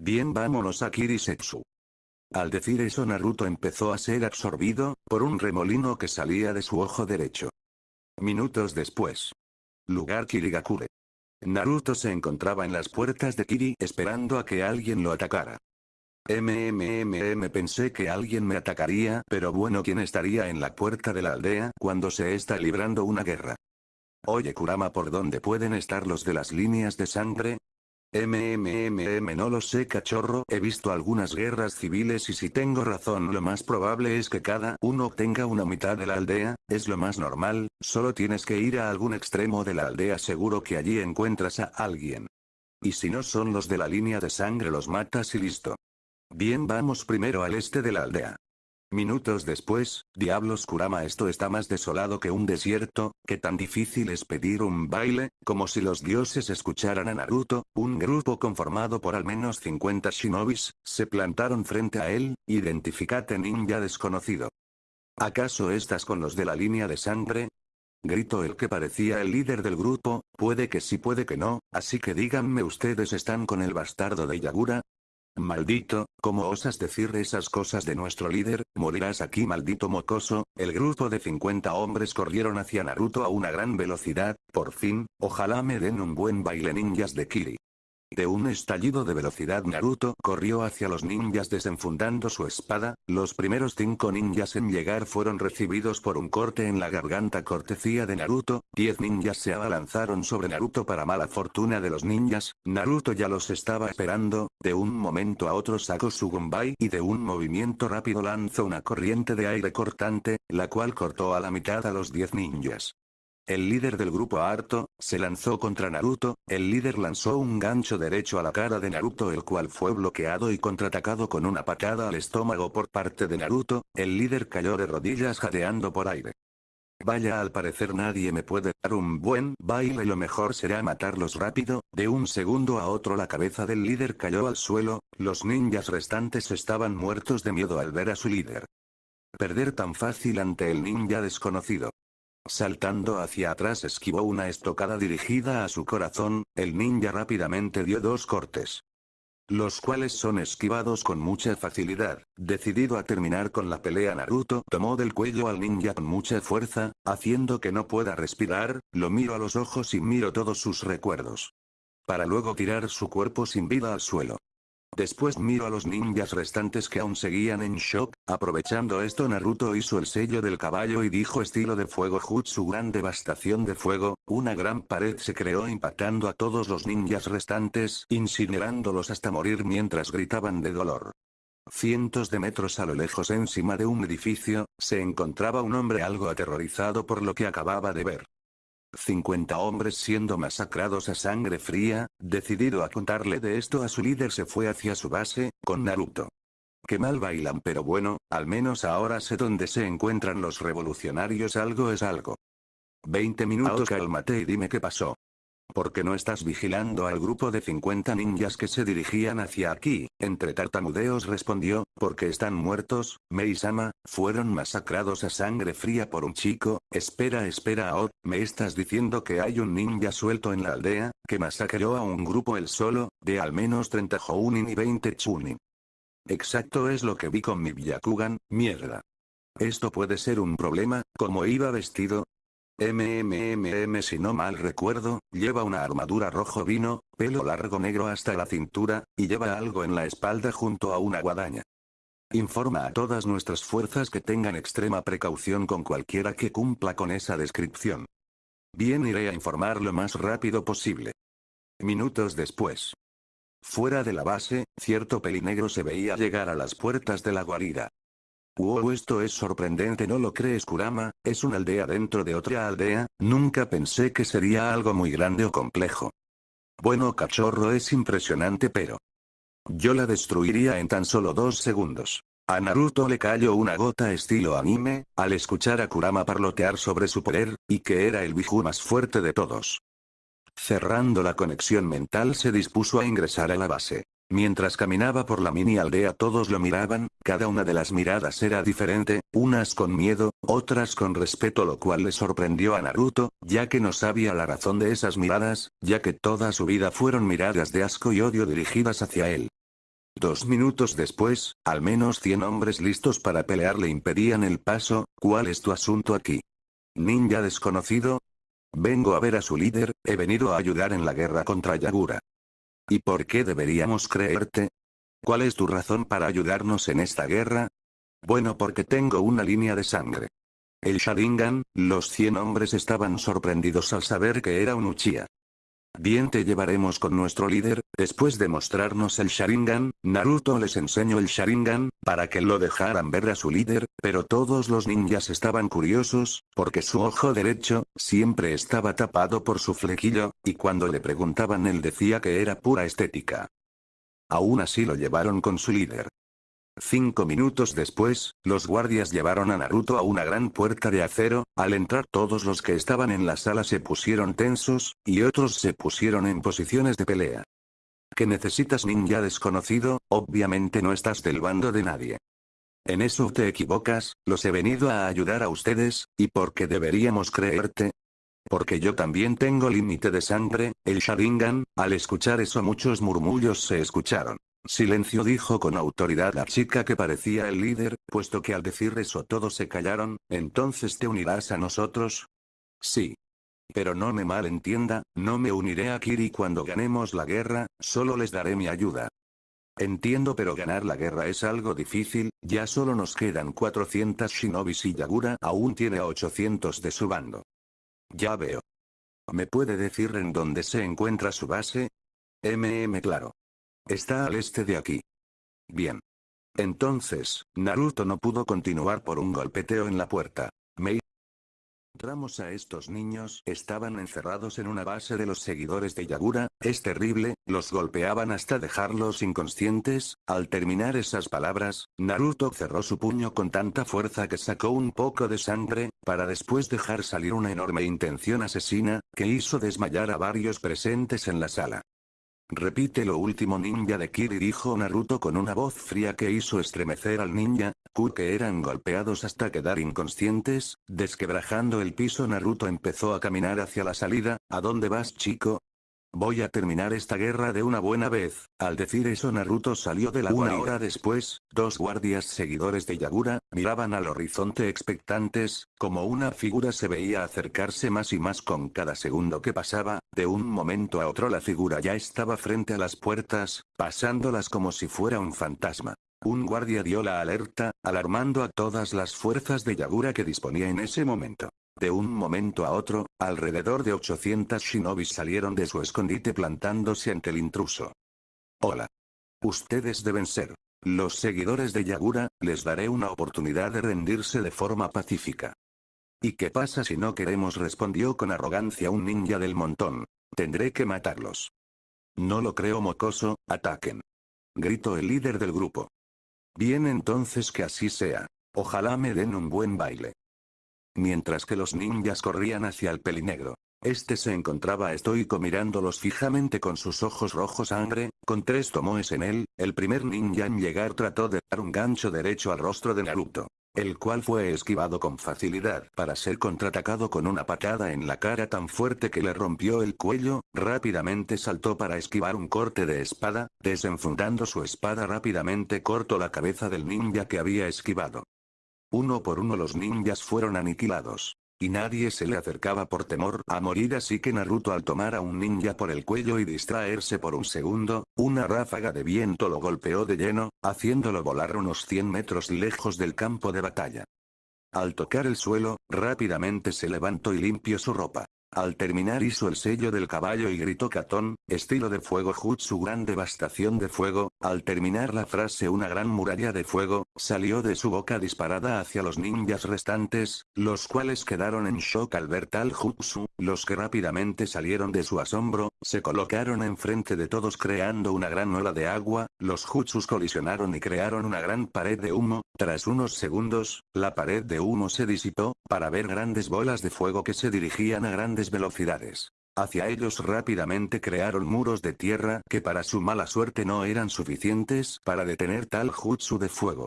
Bien vámonos a Kirisetsu. Al decir eso Naruto empezó a ser absorbido, por un remolino que salía de su ojo derecho. Minutos después. Lugar Kirigakure. Naruto se encontraba en las puertas de Kiri esperando a que alguien lo atacara. MMMM pensé que alguien me atacaría, pero bueno ¿quién estaría en la puerta de la aldea cuando se está librando una guerra? Oye Kurama ¿por dónde pueden estar los de las líneas de sangre? MMMM no lo sé cachorro, he visto algunas guerras civiles y si tengo razón lo más probable es que cada uno tenga una mitad de la aldea, es lo más normal, solo tienes que ir a algún extremo de la aldea seguro que allí encuentras a alguien. Y si no son los de la línea de sangre los matas y listo. Bien vamos primero al este de la aldea. Minutos después, diablos Kurama esto está más desolado que un desierto, que tan difícil es pedir un baile, como si los dioses escucharan a Naruto, un grupo conformado por al menos 50 shinobis, se plantaron frente a él, identificate ninja desconocido. ¿Acaso estás con los de la línea de sangre? Gritó el que parecía el líder del grupo, puede que sí puede que no, así que díganme ustedes están con el bastardo de Yagura, Maldito, ¿cómo osas decir esas cosas de nuestro líder? Morirás aquí maldito mocoso, el grupo de 50 hombres corrieron hacia Naruto a una gran velocidad, por fin, ojalá me den un buen baile ninjas de Kiri. De un estallido de velocidad Naruto corrió hacia los ninjas desenfundando su espada, los primeros cinco ninjas en llegar fueron recibidos por un corte en la garganta cortesía de Naruto, diez ninjas se abalanzaron sobre Naruto para mala fortuna de los ninjas, Naruto ya los estaba esperando, de un momento a otro sacó su Gumbai y de un movimiento rápido lanzó una corriente de aire cortante, la cual cortó a la mitad a los diez ninjas. El líder del grupo harto, se lanzó contra Naruto, el líder lanzó un gancho derecho a la cara de Naruto el cual fue bloqueado y contraatacado con una patada al estómago por parte de Naruto, el líder cayó de rodillas jadeando por aire. Vaya al parecer nadie me puede dar un buen baile lo mejor será matarlos rápido, de un segundo a otro la cabeza del líder cayó al suelo, los ninjas restantes estaban muertos de miedo al ver a su líder. Perder tan fácil ante el ninja desconocido. Saltando hacia atrás esquivó una estocada dirigida a su corazón, el ninja rápidamente dio dos cortes. Los cuales son esquivados con mucha facilidad. Decidido a terminar con la pelea Naruto tomó del cuello al ninja con mucha fuerza, haciendo que no pueda respirar, lo miro a los ojos y miro todos sus recuerdos. Para luego tirar su cuerpo sin vida al suelo. Después miro a los ninjas restantes que aún seguían en shock, aprovechando esto Naruto hizo el sello del caballo y dijo estilo de fuego Jutsu gran devastación de fuego, una gran pared se creó impactando a todos los ninjas restantes, incinerándolos hasta morir mientras gritaban de dolor. Cientos de metros a lo lejos encima de un edificio, se encontraba un hombre algo aterrorizado por lo que acababa de ver. 50 hombres siendo masacrados a sangre fría, decidido a contarle de esto a su líder se fue hacia su base, con Naruto. Que mal bailan pero bueno, al menos ahora sé dónde se encuentran los revolucionarios algo es algo. 20 minutos cálmate y dime qué pasó. ¿Por qué no estás vigilando al grupo de 50 ninjas que se dirigían hacia aquí? Entre tartamudeos respondió, porque están muertos, Meisama, fueron masacrados a sangre fría por un chico, espera espera Aot, ¿me estás diciendo que hay un ninja suelto en la aldea, que masacró a un grupo el solo, de al menos 30 Jounin y 20 Chunin? Exacto es lo que vi con mi Byakugan, mierda. Esto puede ser un problema, como iba vestido, MMMM si no mal recuerdo, lleva una armadura rojo vino, pelo largo negro hasta la cintura, y lleva algo en la espalda junto a una guadaña. Informa a todas nuestras fuerzas que tengan extrema precaución con cualquiera que cumpla con esa descripción. Bien iré a informar lo más rápido posible. Minutos después. Fuera de la base, cierto pelinegro se veía llegar a las puertas de la guarida. Wow esto es sorprendente ¿no lo crees Kurama? Es una aldea dentro de otra aldea, nunca pensé que sería algo muy grande o complejo. Bueno cachorro es impresionante pero... Yo la destruiría en tan solo dos segundos. A Naruto le cayó una gota estilo anime, al escuchar a Kurama parlotear sobre su poder, y que era el Biju más fuerte de todos. Cerrando la conexión mental se dispuso a ingresar a la base. Mientras caminaba por la mini aldea todos lo miraban, cada una de las miradas era diferente, unas con miedo, otras con respeto lo cual le sorprendió a Naruto, ya que no sabía la razón de esas miradas, ya que toda su vida fueron miradas de asco y odio dirigidas hacia él. Dos minutos después, al menos 100 hombres listos para pelear le impedían el paso, ¿cuál es tu asunto aquí? Ninja desconocido, Vengo a ver a su líder, he venido a ayudar en la guerra contra Yagura. ¿Y por qué deberíamos creerte? ¿Cuál es tu razón para ayudarnos en esta guerra? Bueno porque tengo una línea de sangre. El Sharingan, los 100 hombres estaban sorprendidos al saber que era un Uchiha. Bien te llevaremos con nuestro líder, después de mostrarnos el Sharingan, Naruto les enseñó el Sharingan, para que lo dejaran ver a su líder, pero todos los ninjas estaban curiosos, porque su ojo derecho, siempre estaba tapado por su flequillo, y cuando le preguntaban él decía que era pura estética. Aún así lo llevaron con su líder. Cinco minutos después, los guardias llevaron a Naruto a una gran puerta de acero, al entrar todos los que estaban en la sala se pusieron tensos, y otros se pusieron en posiciones de pelea. ¿Qué necesitas ninja desconocido? Obviamente no estás del bando de nadie. En eso te equivocas, los he venido a ayudar a ustedes, ¿y por qué deberíamos creerte? Porque yo también tengo límite de sangre, el Sharingan, al escuchar eso muchos murmullos se escucharon. Silencio dijo con autoridad la chica que parecía el líder, puesto que al decir eso todos se callaron, entonces te unirás a nosotros. Sí. Pero no me malentienda, no me uniré a Kiri cuando ganemos la guerra, solo les daré mi ayuda. Entiendo pero ganar la guerra es algo difícil, ya solo nos quedan 400 shinobis y Yagura aún tiene a 800 de su bando. Ya veo. ¿Me puede decir en dónde se encuentra su base? MM claro. Está al este de aquí. Bien. Entonces, Naruto no pudo continuar por un golpeteo en la puerta. Mei. Entramos a estos niños, estaban encerrados en una base de los seguidores de Yagura, es terrible, los golpeaban hasta dejarlos inconscientes, al terminar esas palabras, Naruto cerró su puño con tanta fuerza que sacó un poco de sangre, para después dejar salir una enorme intención asesina, que hizo desmayar a varios presentes en la sala. Repite lo último ninja de Kiri dijo Naruto con una voz fría que hizo estremecer al ninja, Ku que eran golpeados hasta quedar inconscientes, desquebrajando el piso Naruto empezó a caminar hacia la salida, ¿a dónde vas chico? Voy a terminar esta guerra de una buena vez. Al decir eso Naruto salió de la Una hora después, dos guardias seguidores de Yagura, miraban al horizonte expectantes, como una figura se veía acercarse más y más con cada segundo que pasaba, de un momento a otro la figura ya estaba frente a las puertas, pasándolas como si fuera un fantasma. Un guardia dio la alerta, alarmando a todas las fuerzas de Yagura que disponía en ese momento. De un momento a otro, alrededor de 800 shinobis salieron de su escondite plantándose ante el intruso. Hola. Ustedes deben ser. Los seguidores de Yagura, les daré una oportunidad de rendirse de forma pacífica. ¿Y qué pasa si no queremos? respondió con arrogancia un ninja del montón. Tendré que matarlos. No lo creo mocoso, ataquen. Gritó el líder del grupo. Bien entonces que así sea. Ojalá me den un buen baile. Mientras que los ninjas corrían hacia el pelinegro. Este se encontraba estoico mirándolos fijamente con sus ojos rojos sangre, con tres tomoes en él, el primer ninja en llegar trató de dar un gancho derecho al rostro de Naruto. El cual fue esquivado con facilidad para ser contraatacado con una patada en la cara tan fuerte que le rompió el cuello, rápidamente saltó para esquivar un corte de espada, desenfundando su espada rápidamente cortó la cabeza del ninja que había esquivado. Uno por uno los ninjas fueron aniquilados. Y nadie se le acercaba por temor a morir así que Naruto al tomar a un ninja por el cuello y distraerse por un segundo, una ráfaga de viento lo golpeó de lleno, haciéndolo volar unos 100 metros lejos del campo de batalla. Al tocar el suelo, rápidamente se levantó y limpió su ropa. Al terminar hizo el sello del caballo y gritó Katón, estilo de fuego Jutsu gran devastación de fuego, al terminar la frase una gran muralla de fuego, salió de su boca disparada hacia los ninjas restantes, los cuales quedaron en shock al ver tal Jutsu, los que rápidamente salieron de su asombro, se colocaron enfrente de todos creando una gran ola de agua, los Jutsus colisionaron y crearon una gran pared de humo, tras unos segundos, la pared de humo se disipó, para ver grandes bolas de fuego que se dirigían a grandes velocidades. Hacia ellos rápidamente crearon muros de tierra que para su mala suerte no eran suficientes para detener tal jutsu de fuego.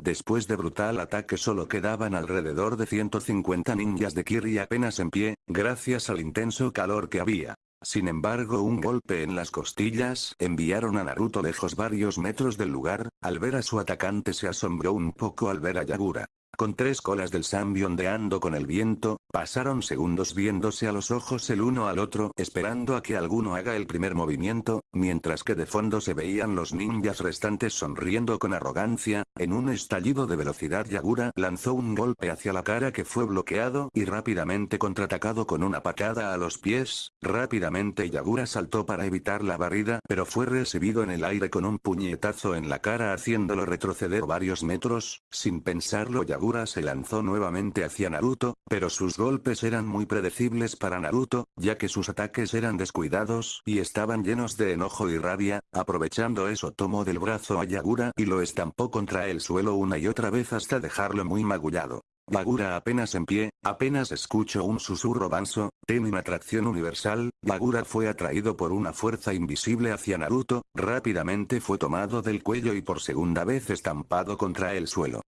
Después de brutal ataque solo quedaban alrededor de 150 ninjas de Kiri apenas en pie, gracias al intenso calor que había. Sin embargo un golpe en las costillas enviaron a Naruto lejos varios metros del lugar, al ver a su atacante se asombró un poco al ver a Yagura. Con tres colas del Sambi ondeando con el viento, pasaron segundos viéndose a los ojos el uno al otro esperando a que alguno haga el primer movimiento, mientras que de fondo se veían los ninjas restantes sonriendo con arrogancia, en un estallido de velocidad Yagura lanzó un golpe hacia la cara que fue bloqueado y rápidamente contraatacado con una patada a los pies, rápidamente Yagura saltó para evitar la barrida pero fue recibido en el aire con un puñetazo en la cara haciéndolo retroceder varios metros, sin pensarlo Yagura se lanzó nuevamente hacia Naruto, pero sus golpes eran muy predecibles para Naruto, ya que sus ataques eran descuidados y estaban llenos de enojo y rabia, aprovechando eso tomó del brazo a Yagura y lo estampó contra el suelo una y otra vez hasta dejarlo muy magullado. Yagura apenas en pie, apenas escuchó un susurro banso, ten una atracción universal, Yagura fue atraído por una fuerza invisible hacia Naruto, rápidamente fue tomado del cuello y por segunda vez estampado contra el suelo.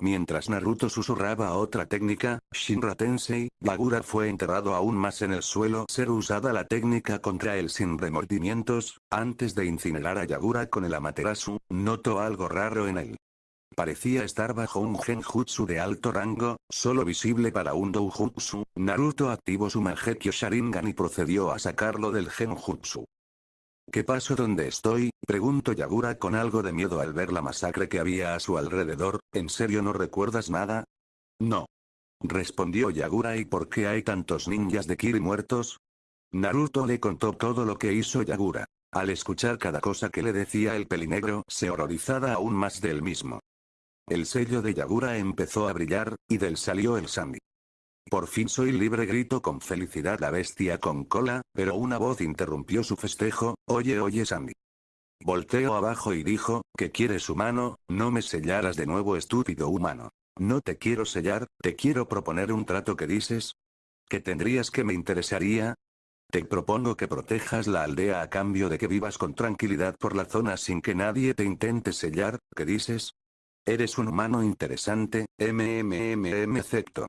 Mientras Naruto susurraba otra técnica, Shinra Tensei, Bagura fue enterrado aún más en el suelo ser usada la técnica contra él sin remordimientos, antes de incinerar a Yagura con el Amaterasu, notó algo raro en él. Parecía estar bajo un genjutsu de alto rango, solo visible para un doujutsu, Naruto activó su Mangekyo Sharingan y procedió a sacarlo del genjutsu. ¿Qué pasó donde estoy? Preguntó Yagura con algo de miedo al ver la masacre que había a su alrededor, ¿en serio no recuerdas nada? No. Respondió Yagura ¿y por qué hay tantos ninjas de Kiri muertos? Naruto le contó todo lo que hizo Yagura. Al escuchar cada cosa que le decía el pelinegro se horrorizaba aún más del mismo. El sello de Yagura empezó a brillar, y del salió el Sami. Por fin soy libre gritó con felicidad la bestia con cola, pero una voz interrumpió su festejo, oye oye Sammy. Volteó abajo y dijo, ¿qué quieres humano? No me sellaras de nuevo estúpido humano. No te quiero sellar, te quiero proponer un trato que dices. ¿Que tendrías que me interesaría? Te propongo que protejas la aldea a cambio de que vivas con tranquilidad por la zona sin que nadie te intente sellar, ¿qué dices? Eres un humano interesante, mmmmm excepto.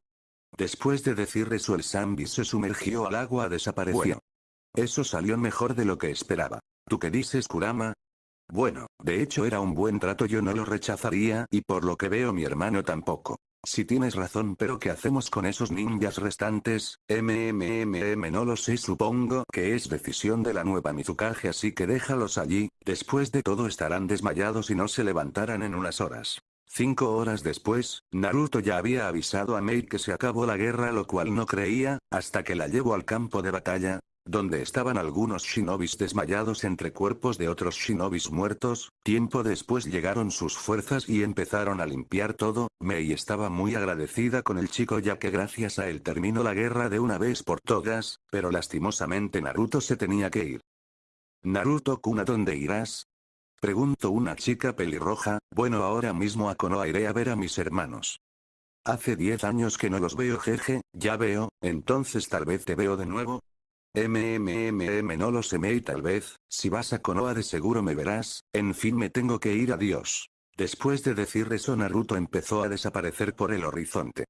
Después de decir eso el Sambi se sumergió al agua desapareció. Eso salió mejor de lo que esperaba. ¿Tú qué dices Kurama? Bueno, de hecho era un buen trato yo no lo rechazaría y por lo que veo mi hermano tampoco. Si tienes razón pero ¿qué hacemos con esos ninjas restantes? MMMM no lo sé supongo que es decisión de la nueva Mizukage así que déjalos allí, después de todo estarán desmayados y no se levantarán en unas horas. Cinco horas después, Naruto ya había avisado a Mei que se acabó la guerra lo cual no creía, hasta que la llevó al campo de batalla, donde estaban algunos shinobis desmayados entre cuerpos de otros shinobis muertos, tiempo después llegaron sus fuerzas y empezaron a limpiar todo, Mei estaba muy agradecida con el chico ya que gracias a él terminó la guerra de una vez por todas, pero lastimosamente Naruto se tenía que ir. Naruto Kuna ¿dónde irás? Preguntó una chica pelirroja, bueno ahora mismo a Konoha iré a ver a mis hermanos. Hace 10 años que no los veo jeje, ya veo, entonces tal vez te veo de nuevo. MMMM no lo sé y tal vez, si vas a Konoha de seguro me verás, en fin me tengo que ir adiós. Después de decir eso Naruto empezó a desaparecer por el horizonte.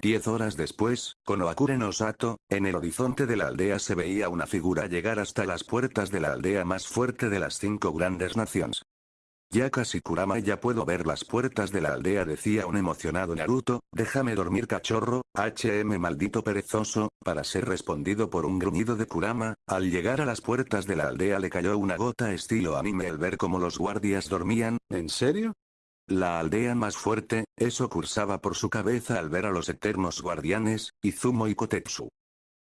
Diez horas después, con Oakure Osato, en el horizonte de la aldea se veía una figura llegar hasta las puertas de la aldea más fuerte de las cinco grandes naciones. Ya casi Kurama ya puedo ver las puertas de la aldea decía un emocionado Naruto, déjame dormir cachorro, HM maldito perezoso, para ser respondido por un gruñido de Kurama, al llegar a las puertas de la aldea le cayó una gota estilo anime al ver cómo los guardias dormían, ¿en serio? La aldea más fuerte, eso cursaba por su cabeza al ver a los eternos guardianes, Izumo y Kotetsu.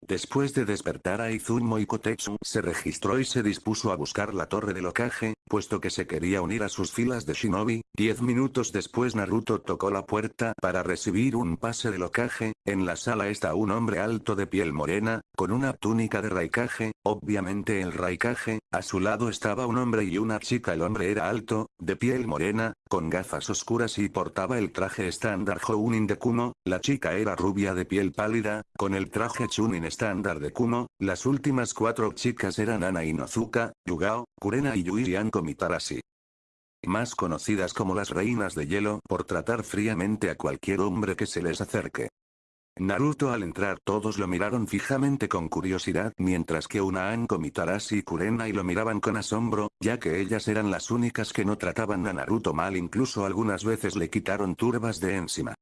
Después de despertar a Izumo y Kotetsu se registró y se dispuso a buscar la torre del Okage, puesto que se quería unir a sus filas de shinobi, diez minutos después Naruto tocó la puerta para recibir un pase de locaje, en la sala está un hombre alto de piel morena, con una túnica de raikage, obviamente el raikage, a su lado estaba un hombre y una chica. El hombre era alto, de piel morena, con gafas oscuras y portaba el traje estándar Jounin de Kumo, la chica era rubia de piel pálida, con el traje Chunin estándar de Kumo, las últimas cuatro chicas eran Ana Inozuka, Yugao, Kurena y Yui Yanko Mitarashi más conocidas como las reinas de hielo por tratar fríamente a cualquier hombre que se les acerque. Naruto al entrar todos lo miraron fijamente con curiosidad mientras que una Anko Mitarashi y Kurena y lo miraban con asombro, ya que ellas eran las únicas que no trataban a Naruto mal incluso algunas veces le quitaron turbas de encima.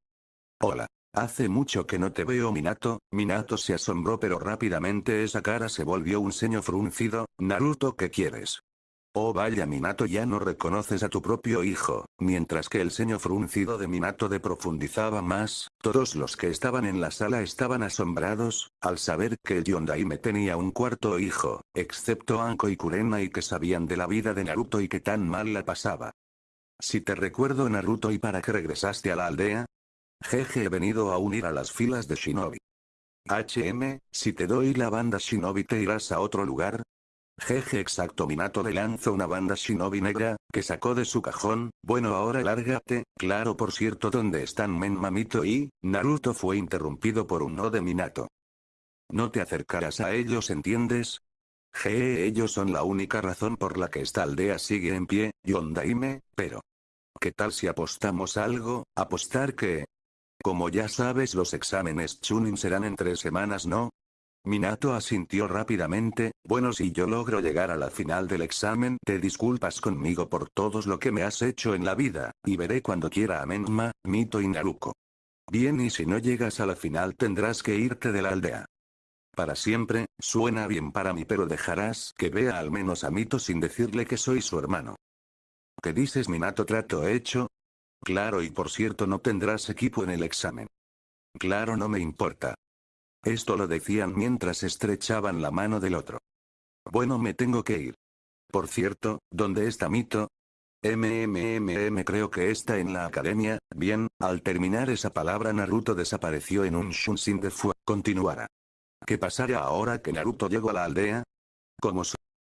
Hola. Hace mucho que no te veo Minato, Minato se asombró pero rápidamente esa cara se volvió un ceño fruncido, Naruto ¿qué quieres? Oh vaya Minato ya no reconoces a tu propio hijo, mientras que el ceño fruncido de Minato de profundizaba más, todos los que estaban en la sala estaban asombrados, al saber que el Yondaime tenía un cuarto hijo, excepto Anko y Kurena y que sabían de la vida de Naruto y que tan mal la pasaba. Si te recuerdo Naruto y para qué regresaste a la aldea, Jeje he venido a unir a las filas de Shinobi. HM, si te doy la banda Shinobi te irás a otro lugar. Jeje exacto Minato le lanzó una banda Shinobi negra, que sacó de su cajón, bueno ahora lárgate, claro por cierto ¿dónde están Men Mamito y, Naruto fue interrumpido por un no de Minato. No te acercarás a ellos ¿entiendes? Jeje ellos son la única razón por la que esta aldea sigue en pie, Yondaime, pero... ¿Qué tal si apostamos algo? ¿Apostar que? Como ya sabes los exámenes Chunin serán en tres semanas ¿no? Minato asintió rápidamente, bueno si yo logro llegar a la final del examen te disculpas conmigo por todo lo que me has hecho en la vida, y veré cuando quiera a Menma, Mito y Naruko. Bien y si no llegas a la final tendrás que irte de la aldea. Para siempre, suena bien para mí pero dejarás que vea al menos a Mito sin decirle que soy su hermano. ¿Qué dices Minato trato hecho? Claro y por cierto no tendrás equipo en el examen. Claro no me importa. Esto lo decían mientras estrechaban la mano del otro. Bueno me tengo que ir. Por cierto, ¿dónde está Mito? MMMM creo que está en la academia, bien, al terminar esa palabra Naruto desapareció en un Shunshin de Fu, continuará. ¿Qué pasará ahora que Naruto llegó a la aldea? Como